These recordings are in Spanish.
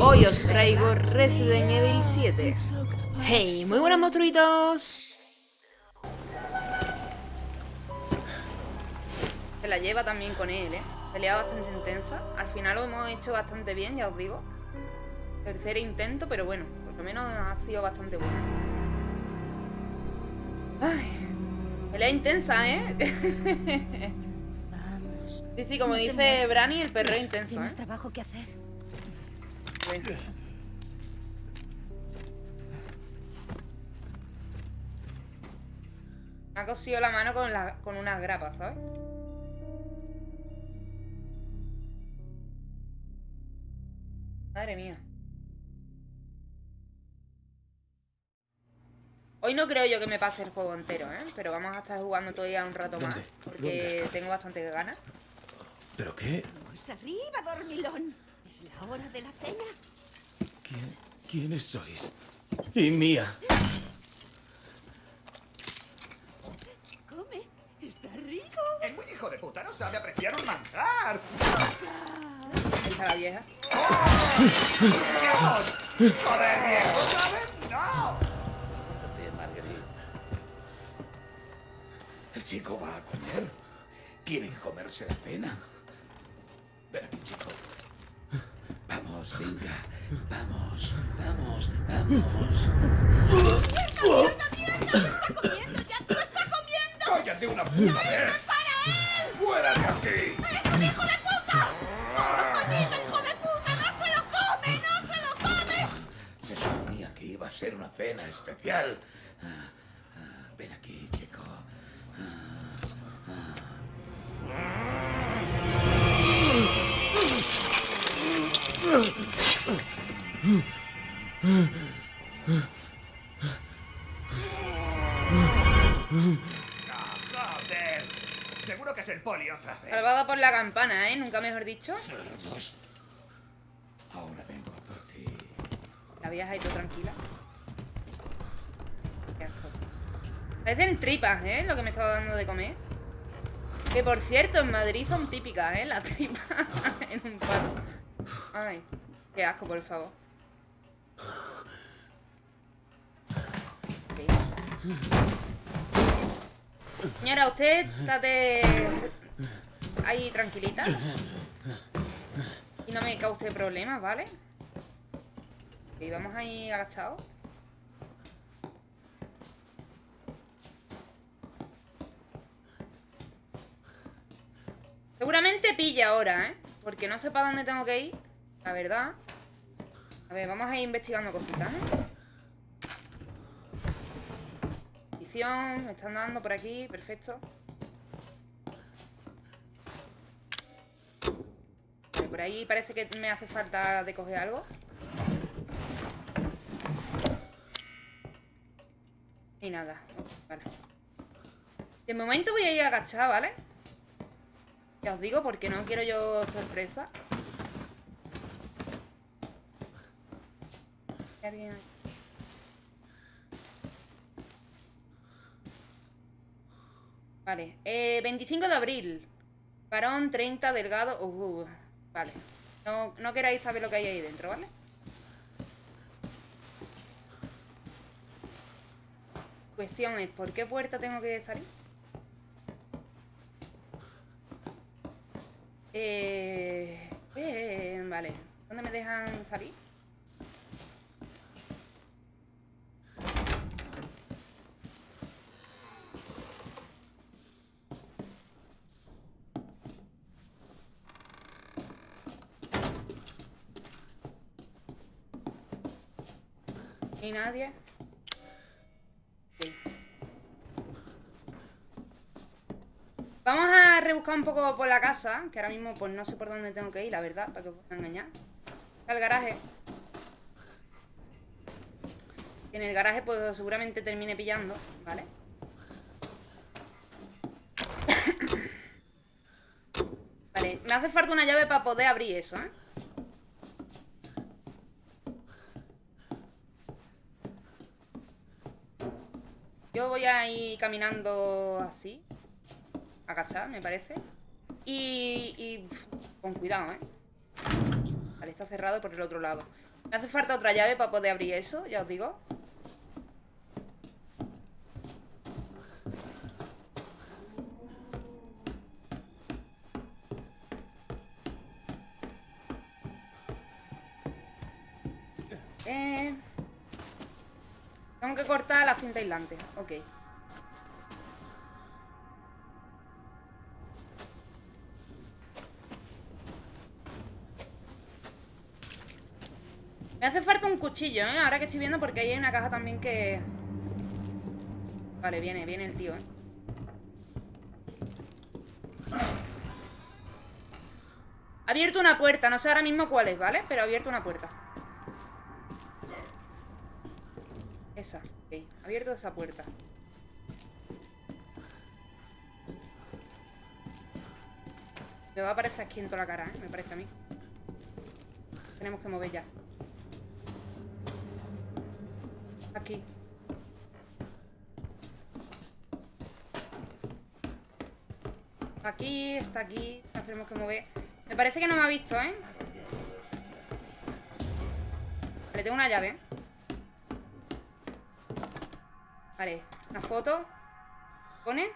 Hoy os traigo Resident Evil 7 Hey, muy buenos monstruitos Se la lleva también con él, eh Pelea bastante intensa Al final lo hemos hecho bastante bien, ya os digo Tercer intento, pero bueno Por lo menos ha sido bastante bueno Ay, pelea intensa, ¿eh? Sí, sí, como dice Brani, el perro intenso. Tienes ¿eh? trabajo que hacer. Me ha cosido la mano con, la, con unas grapas, ¿sabes? Madre mía. Hoy no creo yo que me pase el juego entero, ¿eh? Pero vamos a estar jugando todavía un rato más. Porque tengo bastante ganas. ¿Pero qué? Pues arriba, dormilón. Es la hora de la cena. ¿Quién, ¿Quiénes sois? Y mía. Come. Está rico. El muy hijo de puta no sabe apreciar un manjar. Está la vieja. ¡Oh! ¡Joder, viejo! ¿Sabes? ¡No! El chico va a comer. Quieren comerse la cena. Ven aquí, chico. Vamos, venga. Vamos, vamos, vamos. ¡Mierda, mierda, mierda! ¡Está comiendo! ¡Ya tú está comiendo! ¡Cállate una puta vez! ¡Para él! ¡Fuera de aquí! ¡Eres un hijo de puta! ¡Maldito hijo de puta! ¡No se lo come! ¡No se lo come! Se suponía que iba a ser una cena especial. ¡Joder! Seguro que es el poli otra vez. Salvada por la campana, ¿eh? Nunca mejor dicho. Ahora vengo por ti. La vieja ahí tú tranquila. Parecen tripas, ¿eh? Lo que me estaba dando de comer. Que por cierto, en Madrid son típicas, ¿eh? Las tripas en un palo. Ay, qué asco, por favor. Señora, usted estate ahí tranquilita. Y no me cause problemas, ¿vale? Y vamos ahí agachados. Seguramente pilla ahora, ¿eh? Porque no sé para dónde tengo que ir La verdad A ver, vamos a ir investigando cositas, ¿eh? Me están dando por aquí, perfecto Por ahí parece que me hace falta de coger algo Y nada, vale De momento voy a ir agachada, ¿vale? Ya os digo porque no quiero yo sorpresa. Vale, eh, 25 de abril. Parón 30, delgado. Uh, uh, vale. No, no queráis saber lo que hay ahí dentro, ¿vale? Cuestión es, ¿por qué puerta tengo que salir? Eh, eh, vale. ¿Dónde me dejan salir? ¿Y nadie? Vamos a rebuscar un poco por la casa Que ahora mismo pues no sé por dónde tengo que ir, la verdad Para que os pueda engañar Está el garaje En el garaje pues seguramente termine pillando ¿Vale? vale, me hace falta una llave para poder abrir eso, ¿eh? Voy a ir caminando así Agachar, me parece. Y, y con cuidado, ¿eh? Vale, está cerrado por el otro lado. Me hace falta otra llave para poder abrir eso, ya os digo. Tengo que cortar la cinta aislante. Ok. Me hace falta un cuchillo, ¿eh? Ahora que estoy viendo porque ahí hay una caja también que... Vale, viene, viene el tío, ¿eh? Ha abierto una puerta, no sé ahora mismo cuál es, ¿vale? Pero ha abierto una puerta Esa, ok Ha abierto esa puerta. Me va a aparecer aquí en toda la cara, ¿eh? Me parece a mí. Tenemos que mover ya. Aquí. Aquí, está aquí. Nos tenemos que mover. Me parece que no me ha visto, ¿eh? Vale, tengo una llave Vale, una foto ¿Pone?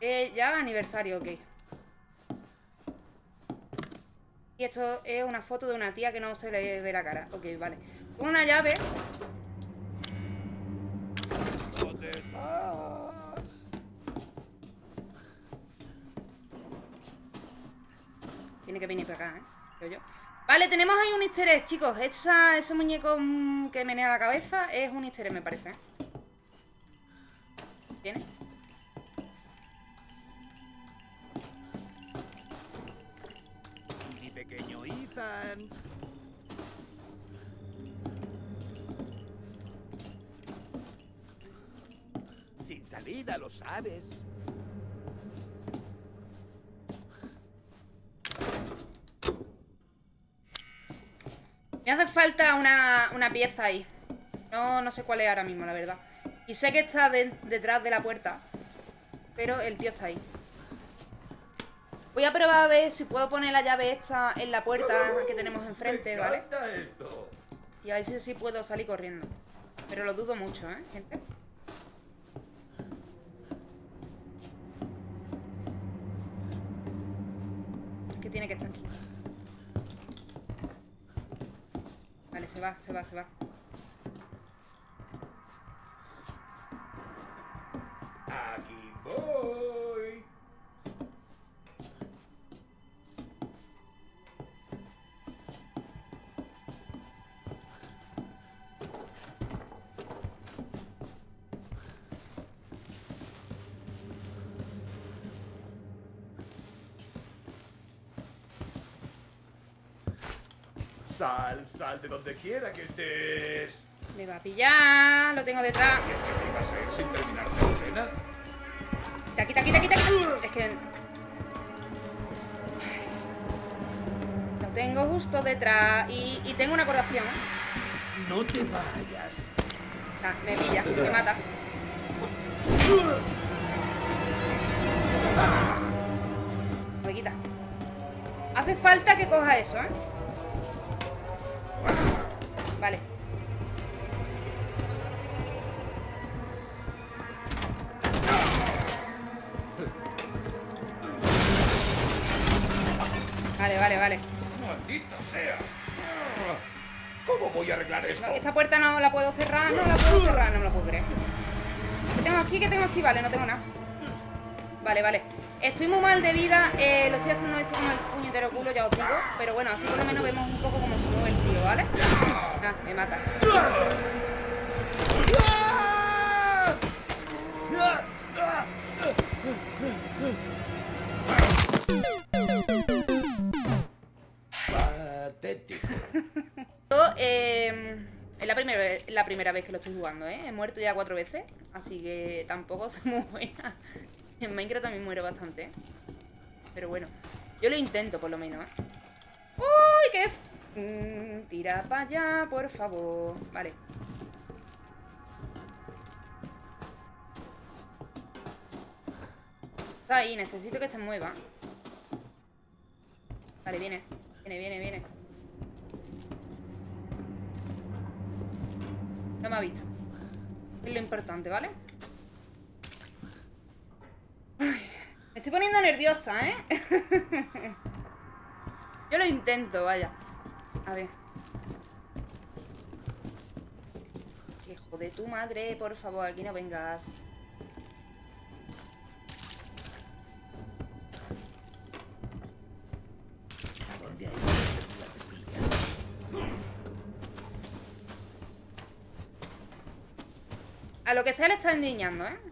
Eh, ya aniversario, ok Y esto es una foto de una tía que no se le ve la cara Ok, vale Con una llave ¿Dónde estás? Tiene que venir para acá, ¿eh? Creo yo. Vale, tenemos ahí un easter egg, chicos Esa, Ese muñeco mm, que menea la cabeza Es un easter egg, me parece Mi pequeño Ethan. Sin salida, lo sabes. Me hace falta una, una pieza ahí no, no sé cuál es ahora mismo, la verdad Y sé que está de- detrás de la puerta Pero el tío está ahí. Voy a probar a ver si puedo poner la llave esta en la puerta que tenemos enfrente, ¿vale? Y a ver si, si puedo salir corriendo. Pero lo dudo mucho, ¿eh, gente? Que tiene que estar aquí. Vale, se va, se va, se va donde quiera que estés. Me va a pillar, lo tengo detrás ¿Y es que te ibas a ir sin terminarte la cena? Quita, quita, quita, quita, quita. Es que... Lo tengo justo detrás y, y tengo una colación. No te vayas. Ah, me pilla, me mata. Me quita. Hace falta que coja eso, ¿eh? Vale. Vale, vale, vale. ¡Maldita sea! ¿Cómo voy a arreglar esto? No, esta puerta no la puedo cerrar, no la puedo cerrar, no me lo puedo creer. ¿Qué tengo aquí? ¿Qué tengo aquí? Vale, no tengo nada. Vale, vale. Estoy muy mal de vida, eh, lo estoy haciendo esto con el puñetero culo, ya os digo. Pero bueno, así por lo menos vemos un poco cómo se mueve ¿vale? Ah, me mata. Patético. Yo, eh, es la primera, vez- la primera vez que lo estoy jugando, ¿eh? He muerto ya cuatro veces, así que tampoco soy muy buena. En Minecraft también muero bastante, ¿eh? Pero bueno, yo lo intento por lo menos, ¿eh? ¡Uy, qué... Mm, tira para allá, por favor. Vale. Está ahí, necesito que se mueva. Vale, viene. Viene, viene, viene. No me ha visto. Es lo importante, ¿vale? Me estoy poniendo nerviosa, ¿eh? Yo lo intento, vaya. A ver. Hijo de tu madre, por favor, aquí no vengas. A lo que sea le está endiñando, ¿eh?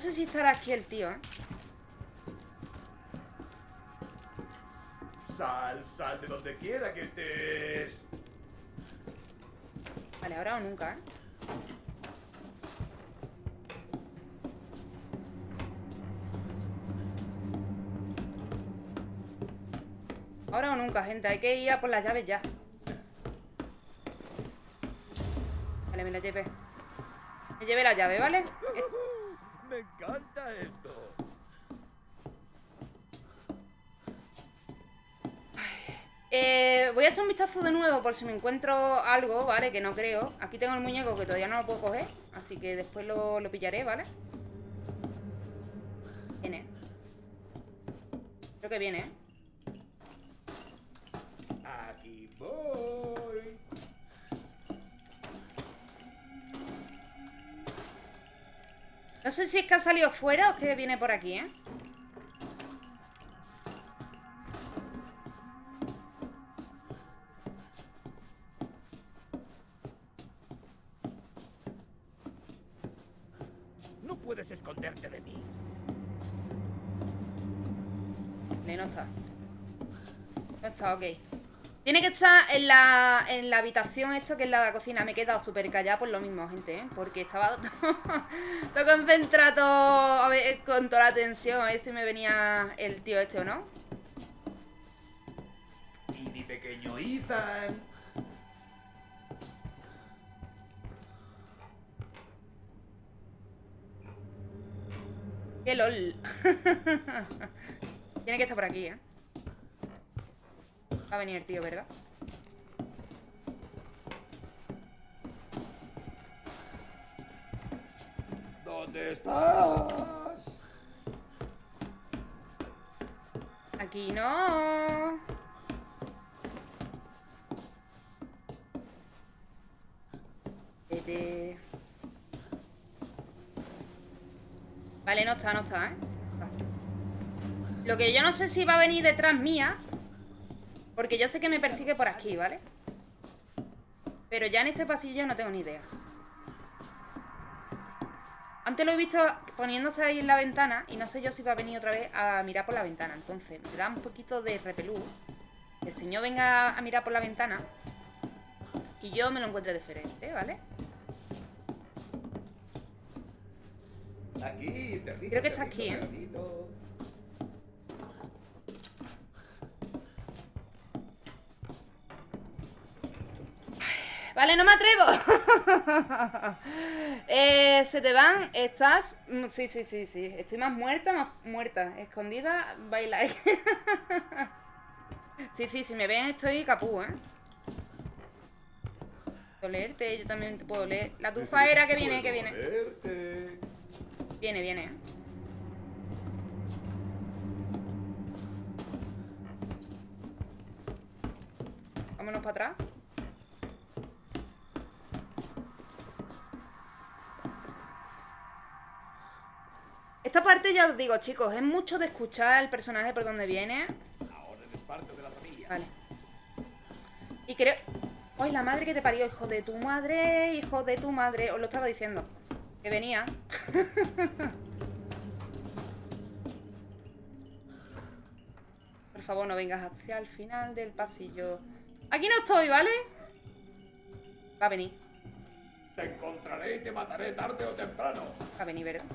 Sé si estará aquí el tío, ¿eh? Sal, sal de donde quiera que estés. Vale, ahora o nunca, ¿eh? Ahora o nunca, gente. Hay que ir a por las llaves ya. Vale, me la llevé. Me llevé la llave, ¿vale? Eh, vistazo de nuevo por si me encuentro algo, ¿vale? Que no creo. Aquí tengo el muñeco que todavía no lo puedo coger. Así que después lo, lo pillaré, ¿vale? Viene. Creo que viene, ¿eh? Aquí voy. No sé si es que ha salido fuera o es que viene por aquí, ¿eh? No está. No está, ok. Tiene que estar en la, en la habitación esta que es la de la cocina. Me he quedado súper callada por lo mismo, gente, ¿eh? Porque estaba todo, todo concentrado a ver, con toda la tensión. A ver si me venía el tío este o no. Y mi pequeño Ethan. ¡Qué lol! Tiene que estar por aquí, ¿eh? Va a venir el tío, ¿verdad? ¿Dónde estás? Aquí no. Vete. Vale, no está, no está, ¿eh? Lo que yo no sé si va a venir detrás mía. Porque yo sé que me persigue por aquí, ¿vale? Pero ya en este pasillo no tengo ni idea. Antes lo he visto poniéndose ahí en la ventana y no sé yo si va a venir otra vez a mirar por la ventana. Entonces, me da un poquito de repelú. que El señor venga a mirar por la ventana y yo me lo encuentre diferente, ¿vale? Aquí, Creo que está aquí, ¿eh? Vale, no me atrevo. eh, se te van, estás... mm, Sí, sí, sí, sí. Estoy más muerta, más muerta. Escondida, baila. sí, sí, si me ven estoy capú, ¿eh? Puedo leerte, yo también te puedo leer. La tufa era que viene, que viene. Viene, viene. ¿eh? Vámonos para atrás. Parte ya os digo, chicos, es mucho de escuchar el personaje por donde viene. Ahora eres parte de la familia. Vale. Y creo... ¡Ay, la madre que te parió! Hijo de tu madre, hijo de tu madre. Os lo estaba diciendo. Que venía. Por favor, no vengas hacia el final del pasillo. Aquí no estoy, ¿vale? Va a venir. Te encontraré y te mataré tarde o temprano. Va a venir, ¿verdad?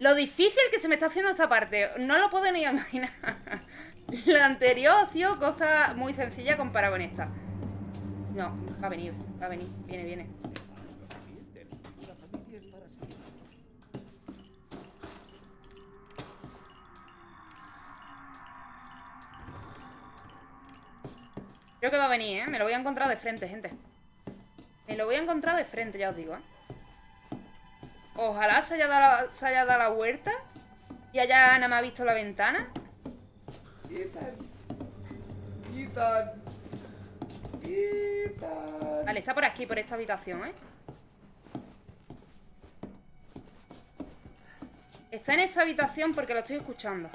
Lo difícil que se me está haciendo esta parte, no lo puedo ni imaginar. La anterior ha sido cosa muy sencilla comparado con esta. No, va a venir, va a venir. Viene, viene. Creo que va a venir, ¿eh? Me lo voy a encontrar de frente, gente. Me lo voy a encontrar de frente, ya os digo, ¿eh? Ojalá se haya dado la, se haya dado la vuelta y haya nada más visto la ventana. Ethan. Ethan. Ethan. Vale, está por aquí, por esta habitación, ¿eh? Está en esta habitación porque lo estoy escuchando.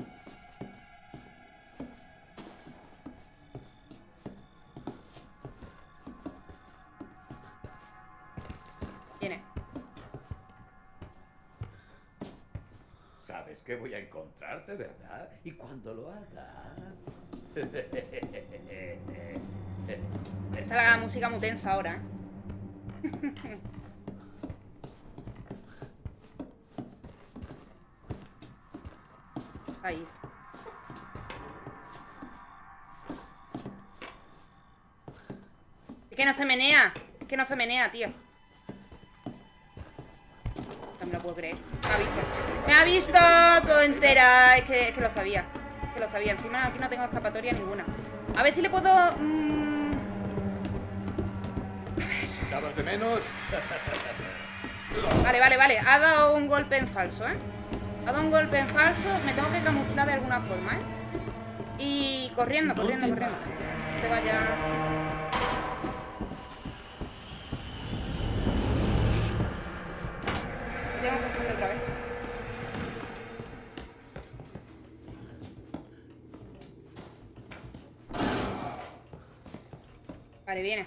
Voy a encontrarte, ¿verdad? Y cuando lo haga... Está la música muy tensa ahora. Ahí. Es que no se menea. Es que no se menea, tío. No me lo puedo creer. Visto. Me ha visto todo entera. Es que, es que lo sabía. Es que lo sabía. Encima aquí no tengo escapatoria ninguna. A ver si le puedo... mm, ¿Echabas de menos? Vale, vale, vale. Ha dado un golpe en falso, ¿eh? Ha dado un golpe en falso. Me tengo que camuflar de alguna forma, ¿eh? Y corriendo, No corriendo, te corriendo. No te vayas. Me tengo que esconder otra vez. Vale, viene.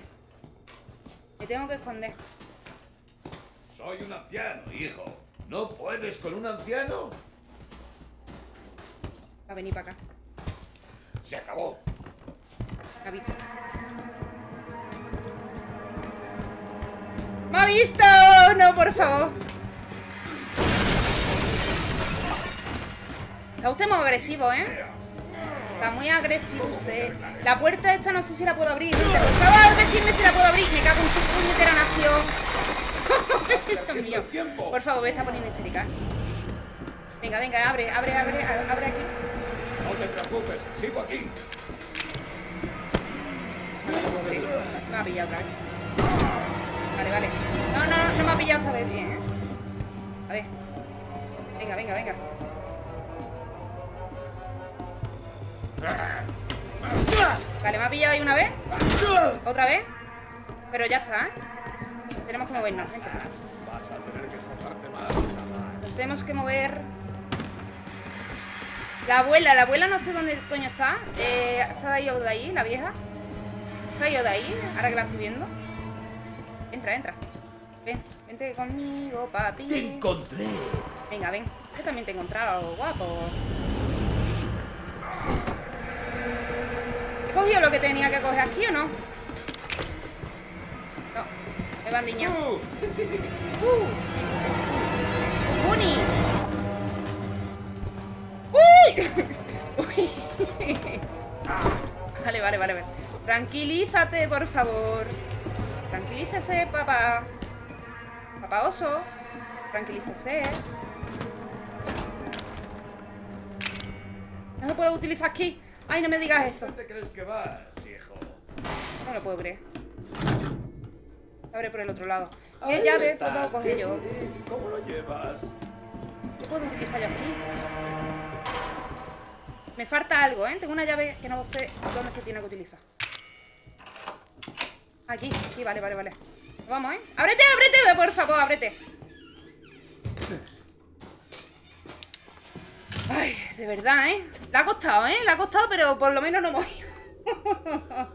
Me tengo que esconder. Soy un anciano, hijo. ¿No puedes con un anciano? Va a venir para acá. Se acabó. Me ha visto. ¡Me ha visto! No, por favor. Está usted muy agresivo, ¿eh? Está muy agresivo usted. La puerta esta no sé si la puedo abrir. Por favor, decidme si la puedo abrir. Me cago en su puñetera nación. Dios mío. tiempo. Por favor, me está poniendo histérica. Venga, venga, abre, abre, abre, abre aquí. No te preocupes, sigo aquí. Me ha pillado otra vez. Vale, vale. No, no, no, no me ha pillado esta vez bien, ¿eh? A ver. Venga, venga, venga. Vale, me ha pillado ahí una vez. Otra vez. Pero ya está, ¿eh? Tenemos que movernos, gente. Vas a tener que esforzarte más, chaval. Nos tenemos que mover. La abuela, la abuela no sé dónde coño está. Eh, ¿Se ha ido de ahí, la vieja? ¿Se ha ido de ahí? Ahora que la estoy viendo. Entra, entra. Ven, vente conmigo, Te papi. encontré. Venga, ven. Yo también te he encontrado, guapo. ¿He cogido lo que tenía que coger aquí o no? No. Me van diñando. ¡Tú! ¡Uh! ¡Un bunny! ¡Uy! Uy. Vale, vale, vale, vale. Tranquilízate, por favor. Tranquilícese, papá. Papá oso. Tranquilícese. No se puede utilizar aquí. Ay, no me digas eso. ¿Dónde crees que vas, hijo? No lo puedo creer. Abre por el otro lado. ¿Qué llave puedo coger yo? ¿Y cómo lo llevas? ¿Qué puedo utilizar yo aquí? Me falta algo, ¿eh? Tengo una llave que no sé dónde se tiene que utilizar. Aquí, aquí, vale, vale, vale. Vamos, ¿eh? ¡Ábrete, ábrete! Por favor, ábrete. Ay, de verdad, ¿eh? Le ha costado, ¿eh? Le ha costado, pero por lo menos no hemos ido.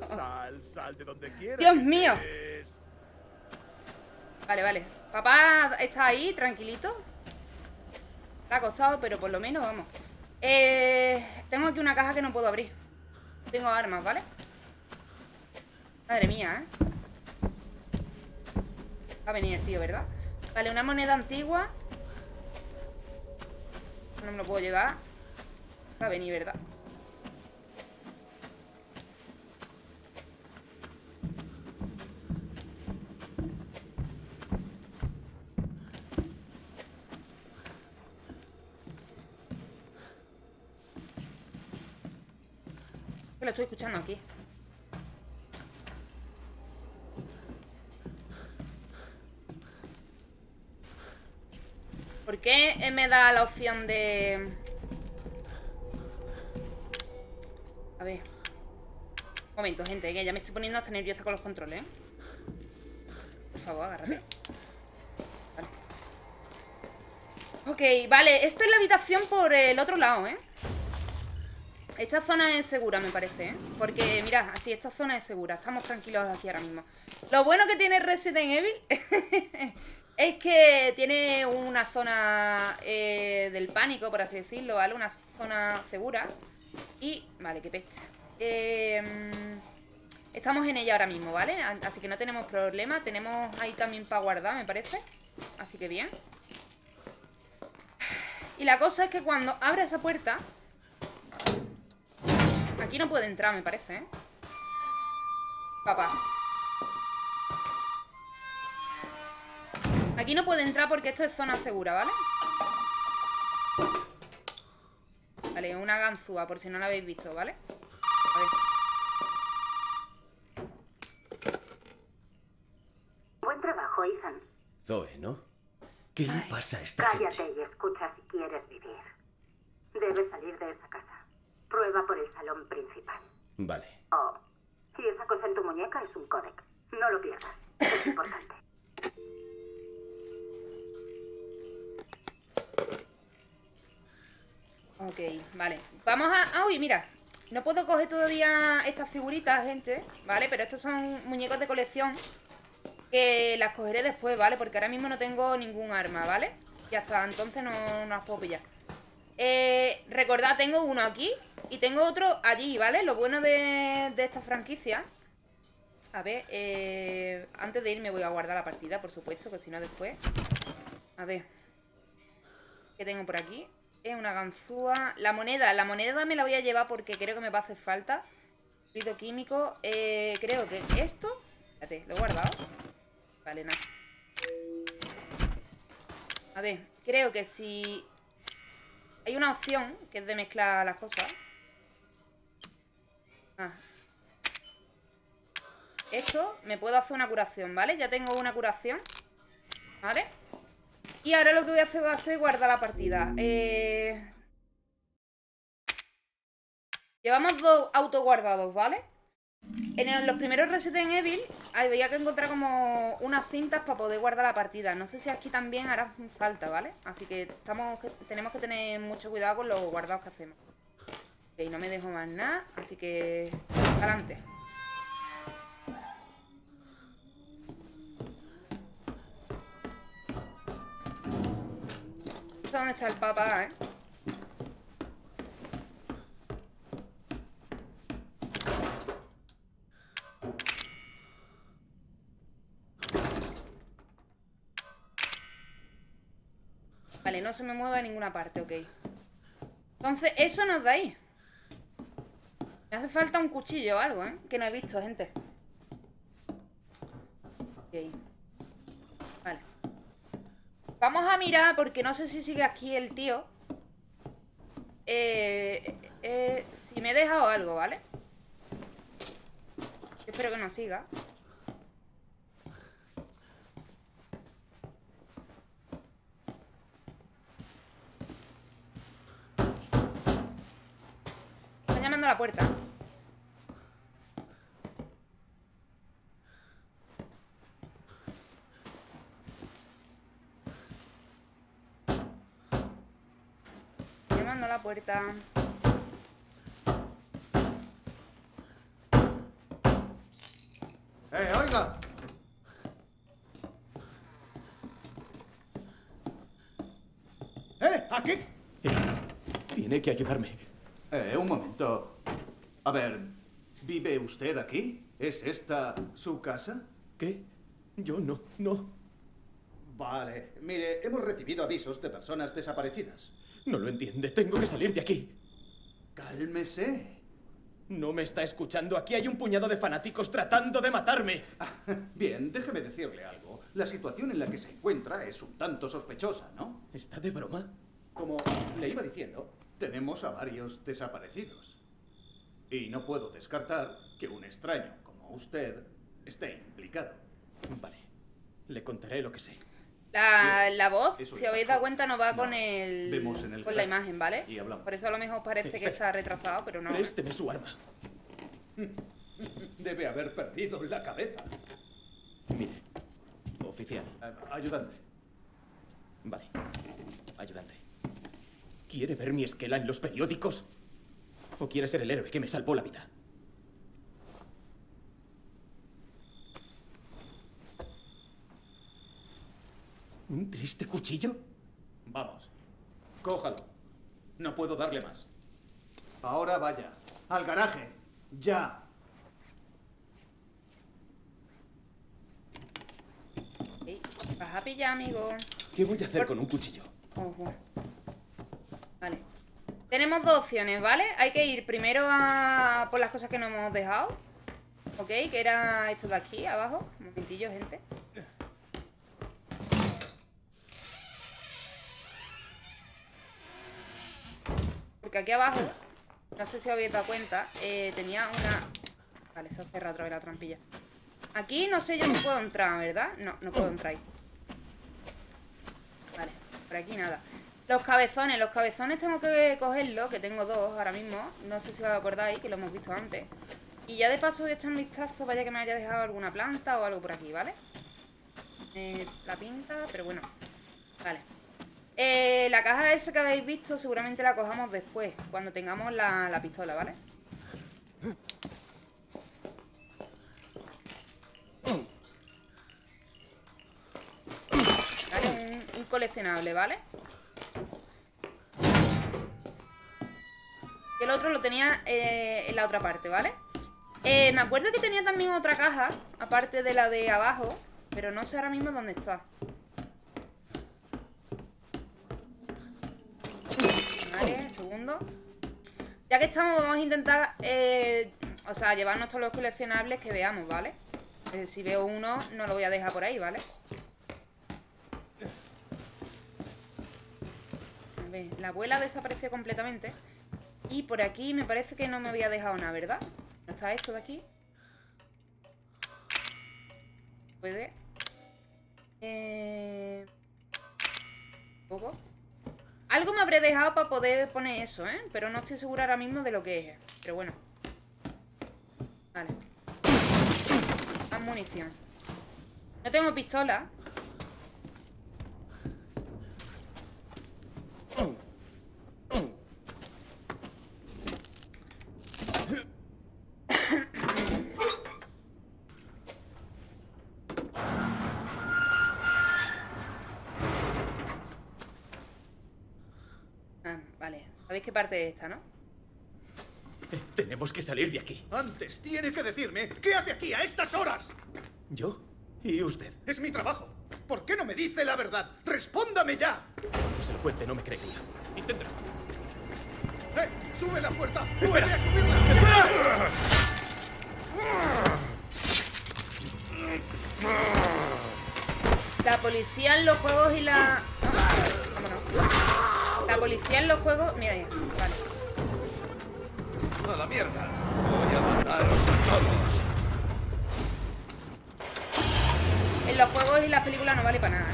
Sal, sal de donde quieras. Dios mío. Vale, vale. Papá está ahí, tranquilito. Le ha costado, pero por lo menos vamos. Eh, tengo aquí una caja que no puedo abrir. Tengo armas, ¿vale? Madre mía, ¿eh? Va a venir el tío, ¿verdad? Vale, una moneda antigua. No me lo puedo llevar. Va venir, ¿verdad? Que lo estoy escuchando aquí. ¿Por qué me da la opción de... A ver. Un momento, gente, que ya me estoy poniendo hasta nerviosa con los controles, ¿eh? Por favor, agárrate. Vale. Ok, vale, esta es la habitación por el otro lado, ¿eh? Esta zona es segura, me parece, ¿eh? Porque, mira, así, esta zona es segura Estamos tranquilos aquí ahora mismo Lo bueno que tiene Resident Evil Es que tiene una zona eh, del pánico, por así decirlo, ¿vale? Una zona segura Y, vale, qué peste eh, Estamos en ella ahora mismo, ¿vale? Así que no tenemos problema Tenemos ahí también para guardar, me parece Así que bien Y la cosa es que cuando abre esa puerta Aquí no puede entrar, me parece, ¿eh? Papá. Aquí no puede entrar porque esto es zona segura, ¿vale? Vale, una ganzúa, por si no la habéis visto, ¿vale? A ver. Buen trabajo, Ethan. Zoe, ¿no? ¿Qué le pasa a esta Cállate y escucha si quieres vivir. Debes salir de esa casa. Prueba por el salón principal. Vale. Oh, y esa cosa en tu muñeca es un códec. No lo pierdas. Es importante. Ok, vale. Vamos a... Ah, uy, mira. No puedo coger todavía estas figuritas, gente. ¿Vale? Pero estos son muñecos de colección. Que las cogeré después, ¿vale? Porque ahora mismo no tengo ningún arma, ¿vale? Y hasta entonces no, no las puedo pillar. Eh, recordad, tengo uno aquí y tengo otro allí, ¿vale? Lo bueno de, esta franquicia A ver, eh, antes de irme voy a guardar la partida, por supuesto Que si no después A ver ¿Qué tengo por aquí? Es una ganzúa La moneda, la moneda me la voy a llevar porque creo que me va a hacer falta Fluido químico eh, Creo que esto Espérate, lo he guardado Vale, nada A ver, creo que si Hay una opción Que es de mezclar las cosas Ah. Esto, me puedo hacer una curación, ¿vale? Ya tengo una curación ¿Vale? Y ahora lo que voy a hacer va a ser guardar la partida eh... Llevamos dos autoguardados, ¿vale? En los primeros Resident Evil había que encontrar como unas cintas para poder guardar la partida. No sé si aquí también hará falta, ¿vale? Así que tenemos que tener mucho cuidado con los guardados que hacemos. Ok, no me dejo más nada, así que... Adelante. ¿Dónde está el papá, eh? Vale, no se me mueve a ninguna parte, ok Entonces, eso nos da ahí me hace falta un cuchillo o algo, ¿eh? Que no he visto, gente. Ok. Vale. Vamos a mirar, porque no sé si sigue aquí el tío. Eh, eh, si me he dejado algo, ¿vale? Espero que no siga. Están llamando a la puerta. la puerta. ¡Eh, oiga! ¡Eh, aquí! tiene que ayudarme. Eh, un momento. A ver, ¿vive usted aquí? ¿Es esta su casa? ¿Qué? Yo no, no. Vale, mire, hemos recibido avisos de personas desaparecidas. No lo entiende. Tengo que salir de aquí. Cálmese. No me está escuchando. Aquí hay un puñado de fanáticos tratando de matarme. Ah, bien, déjeme decirle algo. La situación en la que se encuentra es un tanto sospechosa, ¿no? ¿Está de broma? Como le iba diciendo, tenemos a varios desaparecidos. Y no puedo descartar que un extraño como usted esté implicado. Vale. Le contaré lo que sé. La, la voz, Eso si habéis dado cuenta, no va con el, vemos en el con la imagen, ¿vale? y hablamos. Por eso a lo mejor parece que está retrasado, pero no. Présteme su arma. Debe haber perdido la cabeza. Mire, oficial. Eh, ayudante. Vale. Ayudante. ¿Quiere ver mi esquela en los periódicos? ¿O quiere ser el héroe que me salvó la vida? ¿Un triste cuchillo? Vamos. Cójalo. No puedo darle más. Ahora vaya. Al garaje. Ya. Vas a pillar, amigo. ¿Qué voy a hacer con un cuchillo? Ojo. Vale. Tenemos dos opciones, ¿vale? Hay que ir primero a por las cosas que no hemos dejado. ¿Ok? Que era esto de aquí, abajo. Un momentillo, gente. Porque aquí abajo, no sé si os habéis dado cuenta, eh, tenía una... Vale, se ha cerrado otra vez la trampilla. Aquí no sé yo si puedo entrar, ¿verdad? No, no puedo entrar ahí. Vale, por aquí nada. Los cabezones, los cabezones tengo que cogerlos, que tengo dos ahora mismo. No sé si os acordáis, que lo hemos visto antes. Y ya de paso voy a echar un vistazo, vaya que me haya dejado alguna planta o algo por aquí, ¿vale? Eh, la pinta, pero bueno. Vale. Eh, la caja esa que habéis visto seguramente la cojamos después, cuando tengamos la, la pistola, ¿vale? Vale, un, coleccionable, ¿vale? Y el otro lo tenía eh, en la otra parte, ¿vale? Eh, me acuerdo que tenía también otra caja, aparte de la de abajo, pero no sé ahora mismo dónde está. Vale, segundo. Ya que estamos, vamos a intentar, eh, o sea, llevarnos todos los coleccionables que veamos, ¿vale? Eh, si veo uno, no lo voy a dejar por ahí, ¿vale? A ver, la abuela desapareció completamente. Y por aquí me parece que no me había dejado nada, ¿verdad? ¿No está esto de aquí? Puede. Eh... un poco. Algo me habré dejado para poder poner eso, ¿eh? Pero no estoy segura ahora mismo de lo que es. Pero bueno. Vale. Más munición. No tengo pistola. Ah, vale. ¿Sabéis qué parte esta, no? Tenemos que salir de aquí. Antes tiene que decirme qué hace aquí a estas horas. ¿Yo? ¿Y usted? Es mi trabajo. ¿Por qué no me dice la verdad? ¡Respóndame ya! Que se lo cuente, no me creería. Inténtelo. ¡Eh! ¡Sube la puerta! ¡Puede a subirla! La policía en los juegos y la... No, vámonos. La policía en los juegos... Mira ya. ¡A la mierda! Voy a mataros a todos. En los juegos y las películas no vale para nada.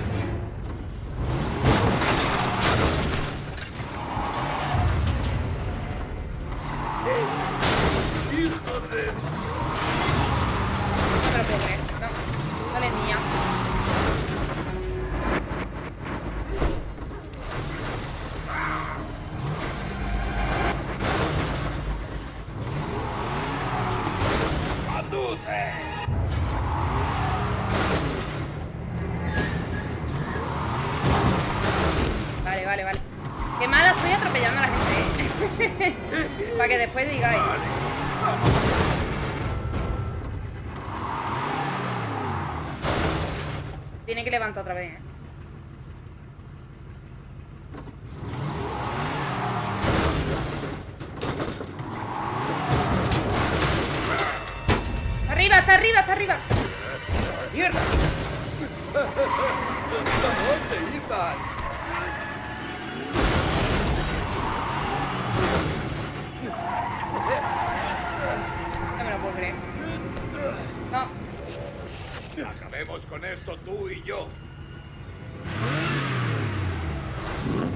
¡Hijo de... Otra vez. ¡Arriba, está arriba, está arriba! ¡Mierda! ¡Vamos, Ethan! creer. No. Acabemos con esto tú y yo.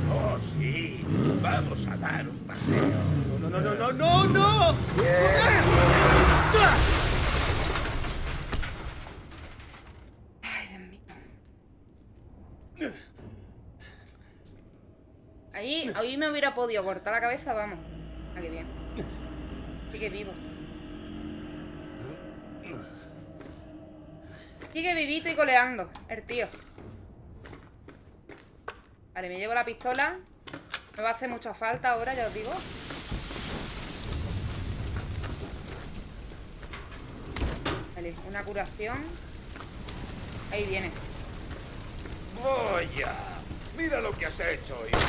Oh, sí. Vamos a dar un paseo. No, no, no, no, no, no. Ay, Dios mío. Ahí, ahí me hubiera podido cortar la cabeza, vamos. Ah, qué bien. Sigue vivo. Sigue vivito y coleando, el tío. Vale, me llevo la pistola. Me va a hacer mucha falta ahora, ya os digo. Vale, una curación. Ahí viene. Vaya. Mira lo que has hecho, hijo.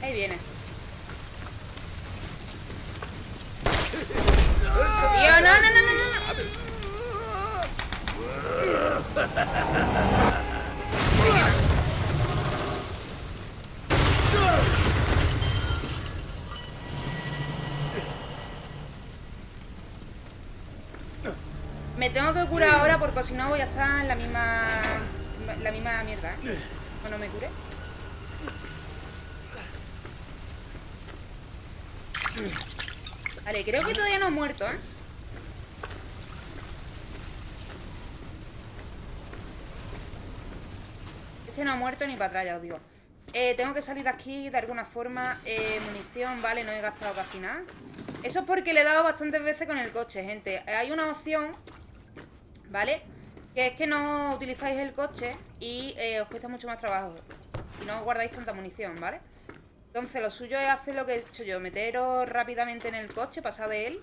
Ahí viene. ¡Eso Tío, no, no, no, no. Me tengo que curar ahora porque si no voy a estar en la misma la misma mierda, ¿eh? O no me cure. Vale, creo que todavía no ha muerto, ¿eh? Este no ha muerto ni para atrás, ya os digo. Eh, tengo que salir de aquí de alguna forma. Eh, munición, vale, no he gastado casi nada. Eso es porque le he dado bastantes veces con el coche, gente. Hay una opción, ¿vale? Que es que no utilizáis el coche y eh, os cuesta mucho más trabajo. Y no os guardáis tanta munición, ¿vale? Entonces lo suyo es hacer lo que he hecho yo. Meteros rápidamente en el coche, pasar de él.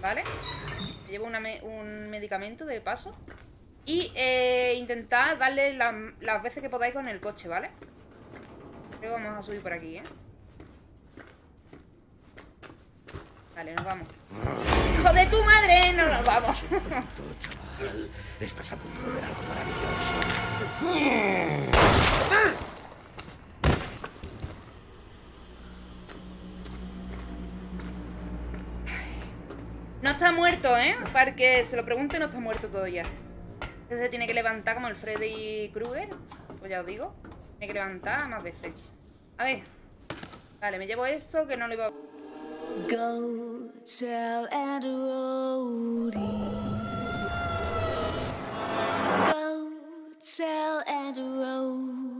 ¿Vale? Llevo una un medicamento de paso. Y eh, intentad darle la- las veces que podáis con el coche, ¿vale? Creo que vamos a subir por aquí, ¿eh? Vale, nos vamos. ¡Hijo de tu madre! ¡No nos vamos! Chaval. Estás a punto de ver algo maravilloso. No está muerto, ¿eh? Para que se lo pregunte, no está muerto todavía. Este se tiene que levantar como el Freddy Krueger. Pues ya os digo. Tiene que levantar más veces. A ver. Vale, me llevo esto que no lo iba a... Go tell Rhody. Go tell Rhody.